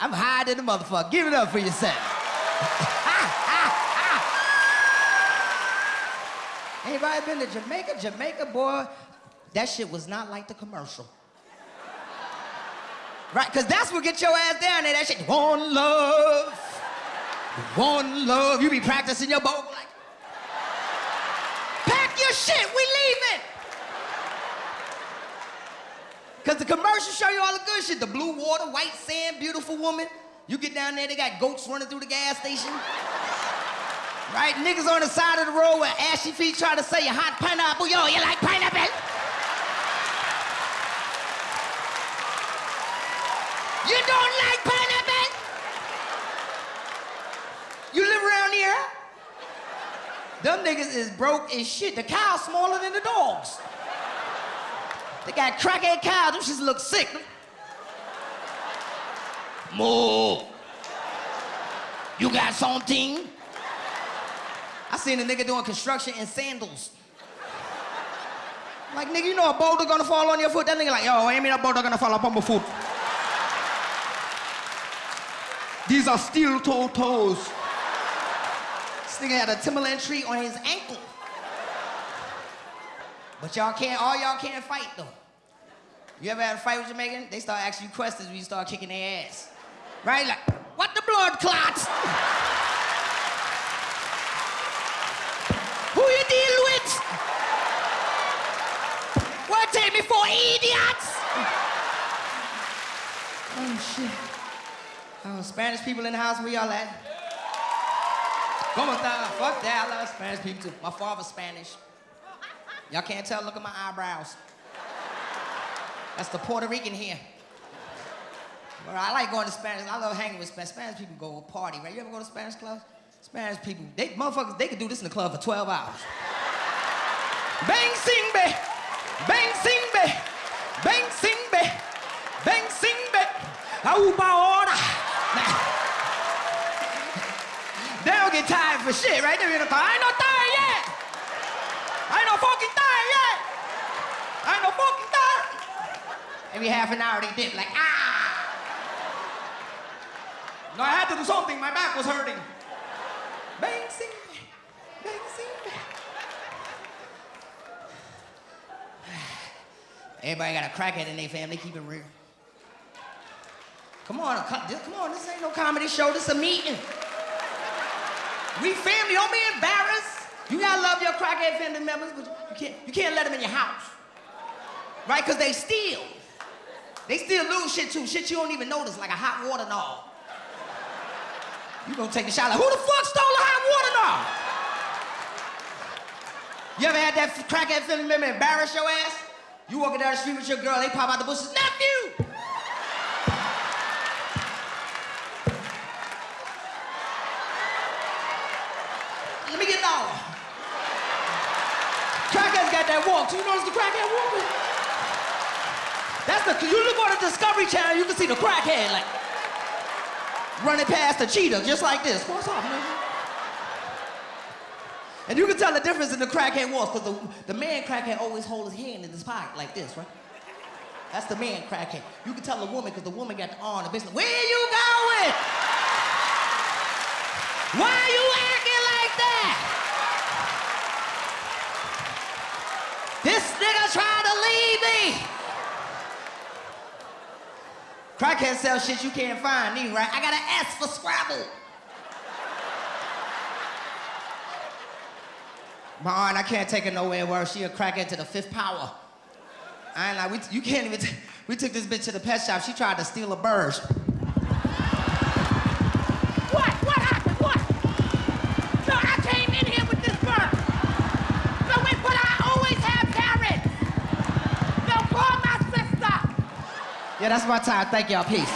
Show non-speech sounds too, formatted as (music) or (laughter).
I'm high than the motherfucker. Give it up for yourself. (laughs) Anybody been to Jamaica? Jamaica, boy, that shit was not like the commercial. Right? Because that's what get your ass down there. That shit, one love, one love. You be practicing your boat like, pack your shit, we leaving. Because the commercials show you all the good shit. The blue water, white sand, beautiful woman. You get down there, they got goats running through the gas station. Right? Niggas on the side of the road with ashy feet trying to say you hot pineapple. Yo, you like pineapple? You don't like pineapple? You live around here? Them niggas is broke as shit. The cow's smaller than the dogs. They got crackhead cows. Them shits look sick. Moo. You got something? I seen a nigga doing construction in sandals. Like, nigga, you know a boulder gonna fall on your foot? That nigga like, yo, I ain't mean a boulder gonna fall up on my foot. These are steel toe toes. This nigga had a Timberland tree on his ankle. But y'all can't, all y'all can't fight though. You ever had a fight with Jamaican? They start asking you questions when you start kicking their ass. Right? Like, what the blood clots? Who you deal with? What take me for idiots? Oh shit. Oh, Spanish people in the house, where y'all at? Como esta? Fuck that, I love Spanish people too. My father's Spanish. Y'all can't tell, look at my eyebrows. That's the Puerto Rican here. But I like going to Spanish. I love hanging with Spanish. Spanish people go party, right? You ever go to Spanish clubs? Spanish people, they motherfuckers, they could do this in the club for 12 hours. Bang sing be, bang sing be, bang sing be, bang sing be, auba ora. (laughs) They don't get tired for shit, right? They're in the car. Ain't no tired yet. I ain't no fucking tired yet. I ain't no fucking tired. Every half an hour they dip like ah. No, I had to do something. My back was hurting. Bang sing, bang sing. Everybody got a crackhead in their family. Keep it real. Come on, come on. This ain't no comedy show. This a meeting. We family. Don't be embarrassed. You gotta love your crackhead family members, but you can't. You can't let them in your house, right? Cause they steal. They still lose shit too. Shit you don't even notice, like a hot water knob. You gonna take a shot like, who the fuck stole the hot water knob? You ever had that crackhead family member embarrass your ass? You walking down the street with your girl, they pop out the bushes, nephew! Let me get dollar. Crackhead's got that walk. You notice the crackhead walk? That's the, you look on the Discovery Channel, you can see the crackhead like, running past the cheetah, just like this. What's up, man? And you can tell the difference in the crackhead walks, because the, the man crackhead always hold his hand in his pocket like this, right? That's the man crackhead. You can tell the woman, because the woman got the arm, the business. Where you going? Why are you acting like that? This nigga trying to leave me. Crackhead sell shit you can't find, either, right? I got an S for Scrabble. My aunt, I can't take her nowhere where she a crackhead to the fifth power. I ain't like, we, you can't even, we took this bitch to the pet shop. She tried to steal a bird. Yeah, that's my time. Thank y'all. Peace.